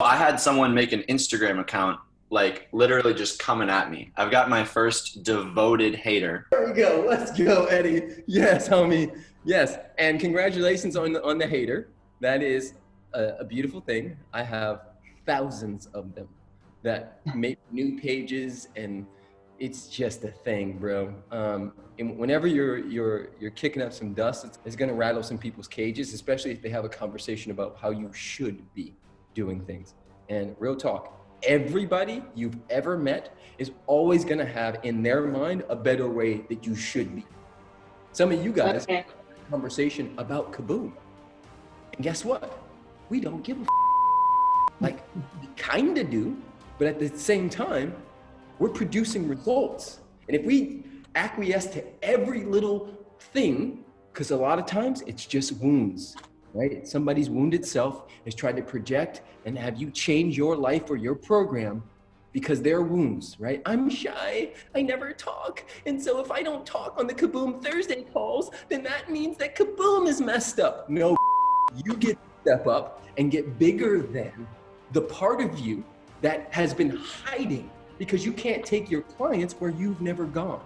I had someone make an Instagram account, like literally just coming at me. I've got my first devoted hater. There we go. Let's go, Eddie. Yes, homie. Yes, and congratulations on the, on the hater. That is a, a beautiful thing. I have thousands of them that make new pages and it's just a thing, bro. Um, and whenever you're you're you're kicking up some dust, it's, it's going to rattle some people's cages, especially if they have a conversation about how you should be doing things. And real talk, everybody you've ever met is always going to have in their mind a better way that you should be. Some of you guys okay. conversation about Kaboom, and guess what? We don't give a like we kind of do, but at the same time, we're producing results. And if we acquiesce to every little thing, because a lot of times it's just wounds, right? Somebody's wounded self is trying to project and have you change your life or your program because they're wounds, right? I'm shy, I never talk. And so if I don't talk on the Kaboom Thursday calls, then that means that Kaboom is messed up. No, you get step up and get bigger than the part of you that has been hiding because you can't take your clients where you've never gone.